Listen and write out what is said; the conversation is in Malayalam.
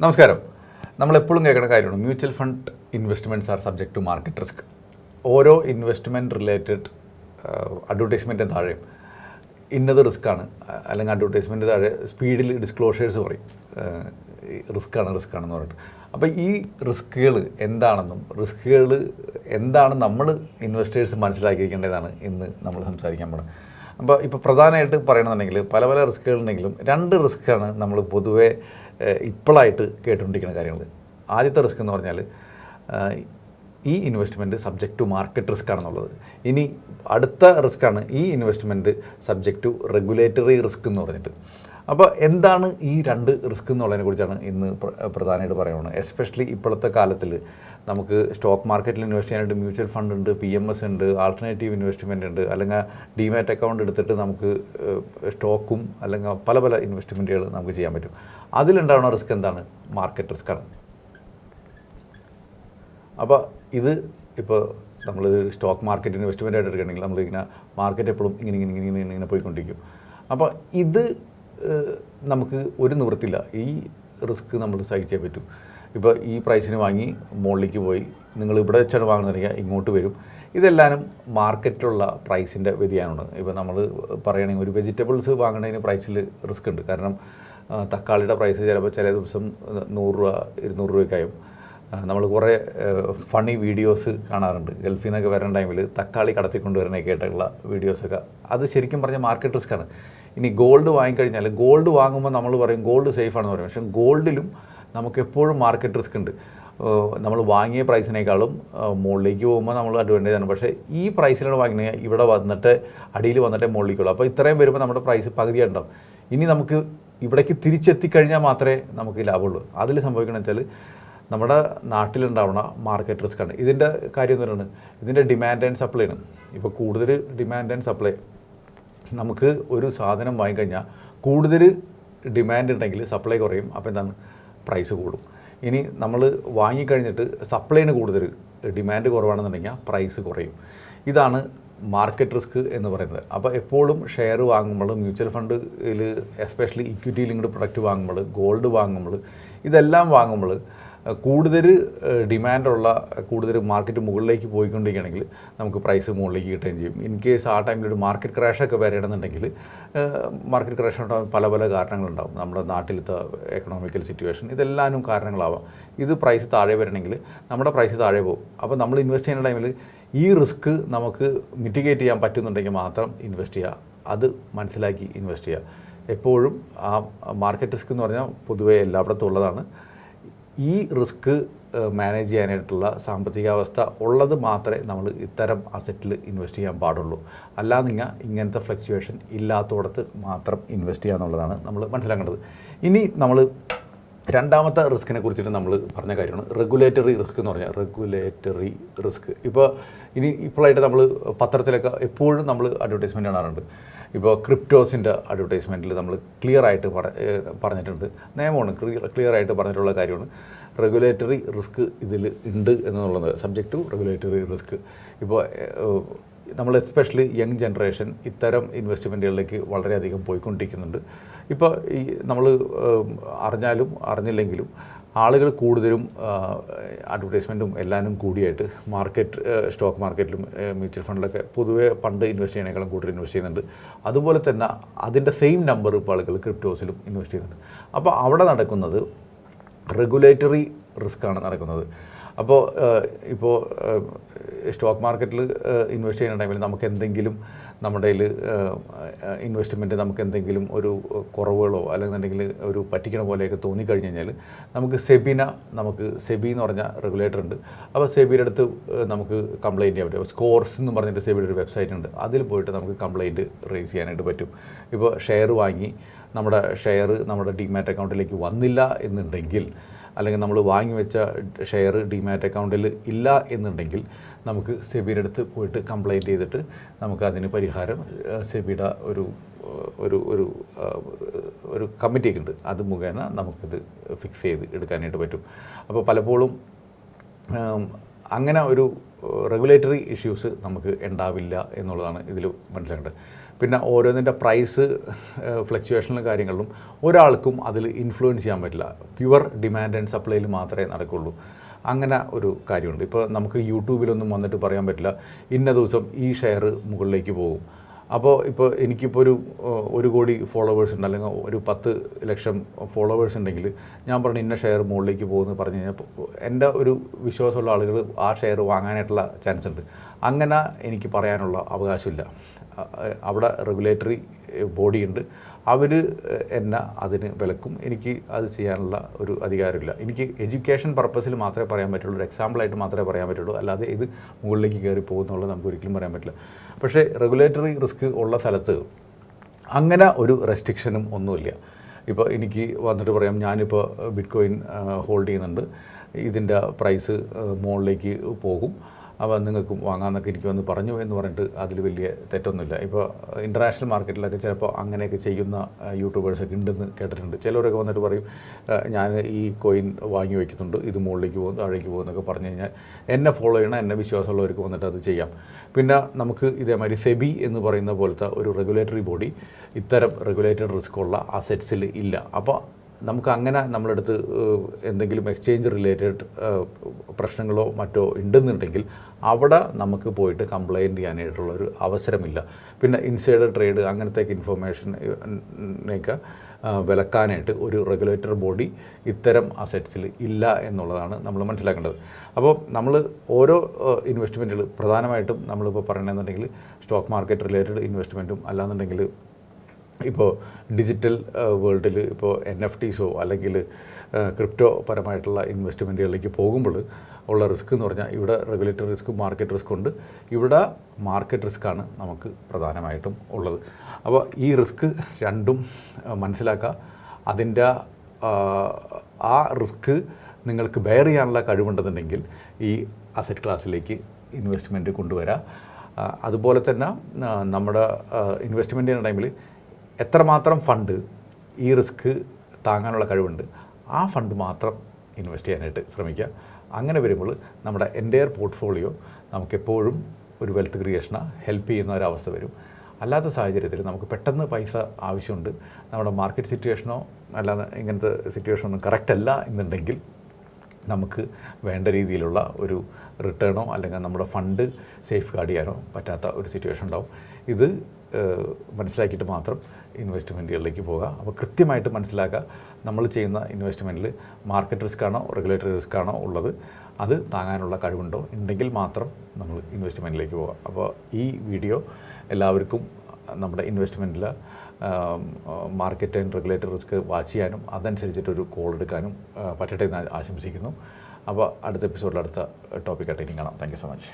നമസ്കാരം. നമ്മൾ എപ്പോഴും കേൾക്കുന്ന കാര്യമാണ്. Mutual fund investments are subject to market risk ഓരോ ഇൻവെസ്റ്റ്മെന്റ് റിലേറ്റഡ് അഡ്വർടൈസ്മെന്റിന് താഴെയും ഇന്നത് റിസ്ക്കാണ് അല്ലെങ്കിൽ അഡ്വർടൈസ്മെന്റ് താഴെ സ്പീഡിൽ ഡിസ്ക്ലോഷേഴ്സ് പറയും. റിസ്ക്കാണ് റിസ്ക്കാണെന്ന് പറഞ്ഞിട്ട്. അപ്പോൾ ഈ റിസ്ക്കുകൾ എന്താണെന്നും റിസ്ക്കുകൾ എന്താണ് നമ്മൾ ഇൻവെസ്റ്റേഴ്സ് മനസ്സിലാക്കിയിരിക്കേണ്ടതാണ് ഇന്ന് നമ്മൾ സംസാരിക്കാൻ പോകുന്നത് അപ്പോൾ ഇപ്പോൾ പ്രധാനമായിട്ട് പറയണമെന്നുണ്ടെങ്കിൽ പല പല റിസ്ക്കുകളുണ്ടെങ്കിലും രണ്ട് റിസ്ക്കാണ് നമ്മൾ പൊതുവേ ഇപ്പോഴായിട്ട് കേട്ടുകൊണ്ടിരിക്കുന്ന കാര്യങ്ങൾ ആദ്യത്തെ റിസ്ക് എന്ന് പറഞ്ഞാൽ ഈ investment subject to market risk ആണെന്നുള്ളത്. ഇനി അടുത്ത റിസ്ക്കാണ് ഈ investment subject to regulatory risk എന്ന് പറഞ്ഞിട്ട്. അപ്പോൾ എന്താണ് ഈ രണ്ട് റിസ്ക് എന്നുള്ളതിനെ കുറിച്ചാണ് ഇന്ന് പ്ര- പ്രധാനമായിട്ട് പറയുന്നത്. എസ്പെഷ്യലി ഇപ്പോഴത്തെ കാലത്തിൽ നമുക്ക് സ്റ്റോക്ക് മാർക്കറ്റിൽ ഇൻവെസ്റ്റ് ചെയ്യാനായിട്ട് മ്യൂച്വൽ ഫണ്ട് ഉണ്ട് പി എം എസ് ഉണ്ട് ആൾട്ടർനേറ്റീവ് ഇൻവെസ്റ്റ്മെന്റ് ഉണ്ട് അല്ലെങ്കിൽ ഡിമാറ്റ് അക്കൗണ്ട് എടുത്തിട്ട് നമുക്ക് സ്റ്റോക്കും അല്ലെങ്കിൽ പല പല ഇൻവെസ്റ്റ്മെന്റുകൾ നമുക്ക് ചെയ്യാൻ പറ്റും. അതിലുണ്ടാവുന്ന റിസ്ക് എന്താണ്? മാർക്കറ്റ് റിസ്ക് ആണ്. അപ്പോൾ ഇത് ഇപ്പോൾ നമ്മൾ സ്റ്റോക്ക് മാർക്കറ്റ് ഇൻവെസ്റ്റ്മെന്റ് ആയിട്ട് എടുക്കുകയാണെങ്കിൽ നമ്മളിങ്ങനെ മാർക്കറ്റ് എപ്പോഴും ഇങ്ങനെ ഇങ്ങനെ ഇങ്ങനെ ഇങ്ങനെ പോയിക്കൊണ്ടിരിക്കും. അപ്പോൾ ഇത് നമുക്ക് ഒരു നിവൃത്തില്ല ഈ റിസ്ക് നമ്മൾ സഹിച്ചേ പറ്റും. ഇപ്പോൾ ഈ പ്രൈസിന് വാങ്ങി മുകളിലേക്ക് പോയി നിങ്ങൾ ഇവിടെ വെച്ചാണ് വാങ്ങുന്നതെങ്കിൽ ഇങ്ങോട്ട് വരും. ഇതെല്ലാനും മാർക്കറ്റിലുള്ള പ്രൈസിന്റെ വ്യതിയാനമാണ്. ഇപ്പോൾ നമ്മൾ പറയുകയാണെങ്കിൽ ഒരു വെജിറ്റബിൾസ് വാങ്ങുന്നതിന് പ്രൈസിൽ റിസ്ക് ഉണ്ട്. കാരണം തക്കാളിയുടെ പ്രൈസ് ചിലപ്പോൾ ചില ദിവസം നൂറ് രൂപ ഇരുന്നൂറ് രൂപയ്ക്കായും നമ്മൾ കുറേ ഫണി വീഡിയോസ് കാണാറുണ്ട്. ഗൾഫിൽ നിന്നൊക്കെ വരുന്ന ടൈമിൽ തക്കാളി കടത്തിക്കൊണ്ട് വരുന്നതൊക്കെ ആയിട്ടുള്ള വീഡിയോസൊക്കെ അത് ശരിക്കും പറഞ്ഞാൽ മാർക്കറ്റ് റിസ്ക്കാണ് ഇനി ഗോൾഡ് വാങ്ങിക്കഴിഞ്ഞാൽ ഗോൾഡ് വാങ്ങുമ്പോൾ നമ്മൾ പറയും ഗോൾഡ് സേഫ് ആണെന്ന് പറയും. പക്ഷേ ഗോൾഡിലും നമുക്ക് എപ്പോഴും മാർക്കറ്റ് റിസ്ക് ഉണ്ട്. നമ്മൾ വാങ്ങിയ പ്രൈസിനേക്കാളും മുകളിലേക്ക് പോകുമ്പോൾ നമ്മൾ അഡ്വാന്റേജ് ആണ്. പക്ഷേ ഈ പ്രൈസിലാണ് വാങ്ങുന്നത് ഇവിടെ വന്നിട്ട് അടിയിൽ വന്നിട്ട് മുകളിലേക്കുള്ളൂ. അപ്പോൾ ഇത്രയും വരുമ്പോൾ നമ്മുടെ പ്രൈസ് പകുതിയുണ്ടാവും ഇനി നമുക്ക് ഇവിടേക്ക് തിരിച്ചെത്തിക്കഴിഞ്ഞാൽ മാത്രമേ നമുക്ക് ലാഭമുള്ളൂ. അതിൽ സംഭവിക്കണമെന്ന് വെച്ചാൽ നമ്മുടെ നാട്ടിലുണ്ടാവുന്ന മാർക്കറ്റ് റിസ്ക് ആണ്. ഇതിന്റെ കാര്യം എന്താണ് ഇതിന്റെ ഡിമാൻഡ് ആൻഡ് സപ്ലൈ ആണ്. ഇപ്പോൾ കൂടുതൽ ഡിമാൻഡ് ആൻഡ് സപ്ലൈ നമുക്ക് ഒരു സാധനം വാങ്ങിക്കഴിഞ്ഞാൽ കൂടുതൽ ഡിമാൻഡ് ഉണ്ടെങ്കിൽ സപ്ലൈ കുറയും അപ്പോൾ എന്താണ്? പ്രൈസ് കൂടും. ഇനി നമ്മൾ വാങ്ങിക്കഴിഞ്ഞിട്ട് സപ്ലൈന് കൂടുതൽ ഡിമാൻഡ് കുറവാണെന്നുണ്ടെങ്കിൽ പ്രൈസ് കുറയും. ഇതാണ് മാർക്കറ്റ് റിസ്ക് എന്ന് പറയുന്നത്. അപ്പോൾ എപ്പോഴും ഷെയർ വാങ്ങുമ്പോൾ മ്യൂച്വൽ ഫണ്ടിൽ എസ്പെഷ്യലി ഇക്വിറ്റി ലിങ്ക്ഡ് പ്രൊഡക്റ്റ് വാങ്ങുമ്പോൾ ഗോൾഡ് വാങ്ങുമ്പോൾ ഇതെല്ലാം വാങ്ങുമ്പോൾ കൂടുതൽ ഡിമാൻഡുള്ള കൂടുതൽ മാർക്കറ്റ് മുകളിലേക്ക് പോയിക്കൊണ്ടിരിക്കുകയാണെങ്കിൽ നമുക്ക് പ്രൈസ് മുകളിലേക്ക് കിട്ടുകയും ചെയ്യും. ഇൻ കേസ് ആ ടൈമിൽ ഒരു മാർക്കറ്റ് ക്രാഷൊക്കെ വരണമെന്നുണ്ടെങ്കിൽ മാർക്കറ്റ് ക്രാഷ് ഉണ്ടാകും പല പല കാരണങ്ങളുണ്ടാകും നമ്മുടെ നാട്ടിലത്തെ എക്കണോമിക്കൽ സിറ്റുവേഷൻ ഇതെല്ലാനും കാരണങ്ങളാവാം. ഇത് പ്രൈസ് താഴെ വരണമെങ്കിൽ നമ്മുടെ പ്രൈസ് താഴെ പോകും. അപ്പോൾ നമ്മൾ ഇൻവെസ്റ്റ് ചെയ്യുന്ന ടൈമിൽ ഈ റിസ്ക് നമുക്ക് മിറ്റിഗേറ്റ് ചെയ്യാൻ പറ്റുന്നുണ്ടെങ്കിൽ മാത്രം ഇൻവെസ്റ്റ് ചെയ്യുക. അത് മനസ്സിലാക്കി ഇൻവെസ്റ്റ് ചെയ്യുക. എപ്പോഴും ആ മാർക്കറ്റ് റിസ്ക് എന്ന് പറഞ്ഞാൽ പൊതുവേ എല്ലായിടത്തും ഉള്ളതാണ്. ഈ റിസ്ക് മാനേജ് ചെയ്യാനായിട്ടുള്ള സാമ്പത്തികാവസ്ഥ ഉള്ളത് മാത്രമേ നമ്മൾ ഇത്തരം അസറ്റിൽ ഇൻവെസ്റ്റ് ചെയ്യാൻ പാടുള്ളൂ. അല്ലാന്നിങ്ങ ഇങ്ങനത്തെ ഫ്ലക്ച്വേഷൻ ഇല്ലാത്തടത്ത് മാത്രം ഇൻവെസ്റ്റ് ചെയ്യുക എന്നുള്ളതാണ് നമ്മൾ മനസ്സിലാക്കേണ്ടത്. ഇനി നമ്മൾ രണ്ടാമത്തെ റിസ്കിനെ കുറിച്ചിട്ട് നമ്മൾ പറഞ്ഞ കാര്യമാണ്. റെഗുലേറ്ററി റിസ്ക് എന്ന് പറഞ്ഞാൽ റെഗുലേറ്ററി റിസ്ക്. ഇപ്പോൾ ഇനി ഇപ്പോഴായിട്ട് നമ്മൾ പത്രത്തിലൊക്കെ എപ്പോഴും നമ്മൾ അഡ്വർടൈസ്മെന്റ് കാണാറുണ്ട്. ഇപ്പോൾ ക്രിപ്റ്റോസിന്റെ അഡ്വർടൈസ്മെന്റിൽ നമ്മൾ ക്ലിയർ ആയിട്ട് പറഞ്ഞിട്ടുണ്ട്. നിയമമാണ് ക്ലിയർ ആയിട്ട് പറഞ്ഞിട്ടുള്ള കാര്യമാണ്. റെഗുലേറ്ററി റിസ്ക് ഇതിൽ ഉണ്ട് എന്നുള്ളത് സബ്ജക്റ്റ് ടു റെഗുലേറ്ററി റിസ്ക് ഇപ്പോൾ നമ്മൾ എസ്പെഷ്യലി യങ് ജനറേഷൻ ഇത്തരം ഇൻവെസ്റ്റ്മെന്റുകളിലേക്ക് വളരെയധികം പോയിക്കൊണ്ടിരിക്കുന്നുണ്ട്. ഇപ്പോൾ ഈ നമ്മൾ അറിഞ്ഞാലും അറിഞ്ഞില്ലെങ്കിലും ആളുകൾ കൂടുതലും അഡ്വർടൈസ്മെന്റും എല്ലാനും കൂടിയായിട്ട് മാർക്കറ്റ് സ്റ്റോക്ക് മാർക്കറ്റിലും മ്യൂച്വൽ ഫണ്ടിലൊക്കെ പൊതുവെ പണ്ട് ഇൻവെസ്റ്റ് ചെയ്യണേക്കാളും കൂടുതൽ ഇൻവെസ്റ്റ് ചെയ്യുന്നുണ്ട്. അതുപോലെ തന്നെ അതിന്റെ സെയിം നമ്പർ ഇപ്പോൾ ആളുകൾ ക്രിപ്റ്റോസിലും ഇൻവെസ്റ്റ് ചെയ്യുന്നുണ്ട്. അപ്പോൾ അവിടെ നടക്കുന്നത് റെഗുലേറ്ററി റിസ്ക്കാണ് നടക്കുന്നത്. അപ്പോൾ ഇപ്പോൾ സ്റ്റോക്ക് മാർക്കറ്റിൽ ഇൻവെസ്റ്റ് ചെയ്യുന്ന ടൈമിൽ നമുക്ക് എന്തെങ്കിലും നമ്മുടെ ഇൻവെസ്റ്റ്മെന്റ് നമുക്ക് എന്തെങ്കിലും ഒരു കുറവുകളോ അല്ലെങ്കിൽ എന്തെങ്കിലും ഒരു പറ്റിക്കണ പോലെയൊക്കെ തോന്നിക്കഴിഞ്ഞ് കഴിഞ്ഞാൽ നമുക്ക് സെബിന നമുക്ക് സെബി എന്ന് പറഞ്ഞ റെഗുലേറ്റർ ഉണ്ട്. അപ്പോൾ സെബിയുടെ അടുത്ത് നമുക്ക് കംപ്ലയിന്റ് ചെയ്യാൻ പറ്റും. സ്കോർസ് എന്ന് പറഞ്ഞിട്ട് സെബിയുടെ ഒരു വെബ്സൈറ്റ് ഉണ്ട്. അതിൽ പോയിട്ട് നമുക്ക് കംപ്ലയിന്റ് റേസ് ചെയ്യാനായിട്ട് പറ്റും. ഇപ്പോൾ ഷെയർ വാങ്ങി നമ്മുടെ ഷെയർ നമ്മുടെ ഡിമാറ്റ് അക്കൗണ്ടിലേക്ക് വന്നില്ല എന്നുണ്ടെങ്കിൽ അല്ലെങ്കിൽ നമ്മൾ വാങ്ങി വെച്ച ഷെയർ ഡിമാറ്റ് അക്കൗണ്ടിൽ ഇല്ല എന്നുണ്ടെങ്കിൽ നമുക്ക് സെബിയുടെ അടുത്ത് പോയിട്ട് കംപ്ലയിന്റ് ചെയ്തിട്ട് നമുക്ക് അതിന് പരിഹാരം സെബിയുടെ ഒരു ഒരു ഒരു ഒരു കമ്മിറ്റിയൊക്കെ ഉണ്ട് അത് മുഖേന നമുക്കിത് ഫിക്സ് ചെയ്ത് എടുക്കാനായിട്ട് പറ്റും. അപ്പോൾ പലപ്പോഴും അങ്ങനെ ഒരു റെഗുലേറ്ററി ഇഷ്യൂസ് നമുക്ക് ഉണ്ടാവില്ല എന്നുള്ളതാണ് ഇതിൽ മനസ്സിലാക്കേണ്ടത്. പിന്നെ ഓരോന്നിന്റെ പ്രൈസ് ഫ്ലക്ച്വേഷനിലും കാര്യങ്ങളിലും ഒരാൾക്കും അതിൽ ഇൻഫ്ലുവൻസ് ചെയ്യാൻ പറ്റില്ല. പ്യുവർ ഡിമാൻഡ് ആൻഡ് സപ്ലൈയിൽ മാത്രമേ നടക്കുള്ളൂ. അങ്ങനെ ഒരു കാര്യമുണ്ട്. ഇപ്പോൾ നമുക്ക് യൂട്യൂബിലൊന്നും വന്നിട്ട് പറയാൻ പറ്റില്ല. ഇന്ന ദിവസം ഈ ഷെയർ മുകളിലേക്ക് പോകും. അപ്പോൾ ഇപ്പോൾ എനിക്കിപ്പോൾ ഒരു ഒരു കോടി ഫോളോവേഴ്സ് ഉണ്ട് അല്ലെങ്കിൽ ഒരു പത്ത് ലക്ഷം ഫോളോവേഴ്സ് ഉണ്ടെങ്കിൽ ഞാൻ പറഞ്ഞു ഇന്ന ഷെയർ മുകളിലേക്ക് പോകുമെന്ന് പറഞ്ഞു കഴിഞ്ഞാൽ എന്റെ ഒരു വിശ്വാസമുള്ള ആളുകൾ ആ ഷെയർ വാങ്ങാനായിട്ടുള്ള ചാൻസ് ഉണ്ട്. അങ്ങനെ എനിക്ക് പറയാനുള്ള അവകാശമില്ല. അവിടെ റെഗുലേറ്ററി ബോഡി ഉണ്ട്. അവർ എന്നെ അതിന് വിലക്കും. എനിക്ക് അത് ചെയ്യാനുള്ള ഒരു അധികാരമില്ല. എനിക്ക് എഡ്യൂക്കേഷൻ പർപ്പസിൽ മാത്രമേ പറയാൻ പറ്റുള്ളൂ. ഒരു എക്സാമ്പിളായിട്ട് മാത്രമേ പറയാൻ പറ്റുള്ളൂ. അല്ലാതെ ഇത് മുകളിലേക്ക് കയറി പോകുന്നുള്ളത് നമുക്ക് ഒരിക്കലും പറയാൻ പറ്റില്ല. പക്ഷേ റെഗുലേറ്ററി റിസ്ക് ഉള്ള സ്ഥലത്ത് അങ്ങനെ ഒരു റെസ്ട്രിക്ഷനും ഒന്നുമില്ല. ഇപ്പോൾ എനിക്ക് വന്നിട്ട് പറയാം ഞാനിപ്പോൾ ബിറ്റ് കോയിൻ ഹോൾഡ് ചെയ്യുന്നുണ്ട്. ഇതിന്റെ പ്രൈസ് മുകളിലേക്ക് പോകും. അപ്പോൾ നിങ്ങൾക്കും വാങ്ങാമെന്നൊക്കെ എനിക്ക് വന്ന് പറഞ്ഞു എന്ന് പറഞ്ഞിട്ട് അതിൽ വലിയ തെറ്റൊന്നുമില്ല. ഇപ്പോൾ ഇന്റർനാഷണൽ മാർക്കറ്റിലൊക്കെ ചിലപ്പോൾ അങ്ങനെയൊക്കെ ചെയ്യുന്ന യൂട്യൂബേഴ്സൊക്കെ ഉണ്ടെന്ന് കേട്ടിട്ടുണ്ട്. ചിലരൊക്കെ വന്നിട്ട് പറയും ഞാൻ ഈ കോയിൻ വാങ്ങി വയ്ക്കുന്നുണ്ട് ഇത് മുകളിലേക്ക് പോകും താഴേക്ക് പോകും എന്നൊക്കെ പറഞ്ഞു കഴിഞ്ഞാൽ എന്നെ ഫോളോ ചെയ്യണം എന്നെ വിശ്വാസമുള്ളവർക്ക് വന്നിട്ട് അത് ചെയ്യാം. പിന്നെ നമുക്ക് ഇതേമാതിരി സെബി എന്ന് പറയുന്ന പോലത്തെ ഒരു റെഗുലേറ്ററി ബോഡി ഇത്തരം റെഗുലേറ്റഡ് റിസ്ക് ഉള്ള അസറ്റ്സിൽ ഇല്ല. അപ്പോൾ നമുക്ക് അങ്ങനെ നമ്മളെടുത്ത് എന്തെങ്കിലും എക്സ്ചേഞ്ച് റിലേറ്റഡ് പ്രശ്നങ്ങളോ മറ്റോ ഉണ്ടെന്നുണ്ടെങ്കിൽ അവിടെ നമുക്ക് പോയിട്ട് കംപ്ലയിന്റ് ചെയ്യാനായിട്ടുള്ളൊരു അവസരമില്ല. പിന്നെ ഇൻസൈഡർ ട്രേഡ് അങ്ങനത്തെ ഇൻഫർമേഷനൊക്കെ വിലക്കാനായിട്ട് ഒരു റെഗുലേറ്റർ ബോഡി ഇത്തരം അസറ്റ്സിൽ ഇല്ല എന്നുള്ളതാണ് നമ്മൾ മനസ്സിലാക്കേണ്ടത്. അപ്പോൾ നമ്മൾ ഓരോ ഇൻവെസ്റ്റ്മെന്റുകൾ പ്രധാനമായിട്ടും നമ്മളിപ്പോൾ പറയണമെന്നുണ്ടെങ്കിൽ സ്റ്റോക്ക് മാർക്കറ്റ് റിലേറ്റഡ് ഇൻവെസ്റ്റ്മെന്റും അല്ലാന്നുണ്ടെങ്കിൽ ഇപ്പോൾ ഡിജിറ്റൽ വേൾഡിൽ ഇപ്പോൾ എൻ എഫ് ടീസോ അല്ലെങ്കിൽ ക്രിപ്റ്റോ പരമായിട്ടുള്ള ഇൻവെസ്റ്റ്മെന്റുകളിലേക്ക് പോകുമ്പോൾ ഉള്ള റിസ്ക് എന്ന് പറഞ്ഞാൽ ഇവിടെ റെഗുലേറ്ററി റിസ്ക് മാർക്കറ്റ് റിസ്ക് ഉണ്ട്. ഇവിടെ മാർക്കറ്റ് റിസ്ക്കാണ് നമുക്ക് പ്രധാനമായിട്ടും ഉള്ളത്. അപ്പോൾ ഈ റിസ്ക് രണ്ടും മനസ്സിലാക്കുക. അതിന്റെ ആ, റിസ്ക് നിങ്ങൾക്ക് ബെയർ ചെയ്യാനുള്ള കഴിവുണ്ടെന്നുണ്ടെങ്കിൽ ഈ അസറ്റ് ക്ലാസ്സിലേക്ക് ഇൻവെസ്റ്റ്മെന്റ് കൊണ്ടുവരാം. അതുപോലെ തന്നെ നമ്മുടെ ഇൻവെസ്റ്റ്മെന്റ് ചെയ്യുന്ന ടൈമിൽ എത്രമാത്രം ഫണ്ട് ഈ റിസ്ക് താങ്ങാനുള്ള കഴിവുണ്ട് ആ ഫണ്ട് മാത്രം ഇൻവെസ്റ്റ് ചെയ്യാനായിട്ട് ശ്രമിക്കുക. അങ്ങനെ വരുമ്പോൾ നമ്മുടെ എന്റയർ പോർട്ട്ഫോളിയോ നമുക്കെപ്പോഴും ഒരു വെൽത്ത് ക്രിയേഷന് ഹെൽപ്പ് ചെയ്യുന്ന ഒരവസ്ഥ വരും. അല്ലാത്ത സാഹചര്യത്തിൽ നമുക്ക് പെട്ടെന്ന് പൈസ ആവശ്യമുണ്ട്. നമ്മുടെ മാർക്കറ്റ് സിറ്റുവേഷനോ അല്ലാതെ ഇങ്ങനത്തെ സിറ്റുവേഷനോ ഒന്നും കറക്റ്റ് അല്ല എന്നുണ്ടെങ്കിൽ നമുക്ക് വേണ്ട രീതിയിലുള്ള ഒരു റിട്ടേണോ അല്ലെങ്കിൽ നമ്മുടെ ഫണ്ട് സേഫ് ഗാർഡ് ചെയ്യാനോ പറ്റാത്ത ഒരു സിറ്റുവേഷൻ ഉണ്ടാവും. ഇത് മനസ്സിലാക്കിയിട്ട് മാത്രം ഇൻവെസ്റ്റ്മെന്റുകളിലേക്ക് പോകുക അപ്പോൾ കൃത്യമായിട്ട് മനസ്സിലാക്കുക നമ്മൾ ചെയ്യുന്ന ഇൻവെസ്റ്റ്മെന്റിൽ മാർക്കറ്റ് റിസ്ക് ആണോ റെഗുലേറ്ററി റിസ്ക് ആണോ ഉള്ളത്. അത് താങ്ങാനുള്ള കഴിവുണ്ടോ ഉണ്ടെങ്കിൽ മാത്രം നമ്മൾ ഇൻവെസ്റ്റ്മെന്റിലേക്ക് പോകാം. അപ്പോൾ ഈ വീഡിയോ എല്ലാവർക്കും നമ്മുടെ ഇൻവെസ്റ്റ്മെന്റിൽ market and regulatory risk watch ചെയ്യാനും അതനുസരിച്ചിട്ടൊരു കോൾ എടുക്കാനും പറ്റട്ടെ എന്ന് ആശംസിക്കുന്നു. അപ്പോൾ അടുത്ത എപ്പിസോഡിൽ അടുത്ത ടോപ്പിക്കായിട്ട് ഇനി കാണാം. Thank so much.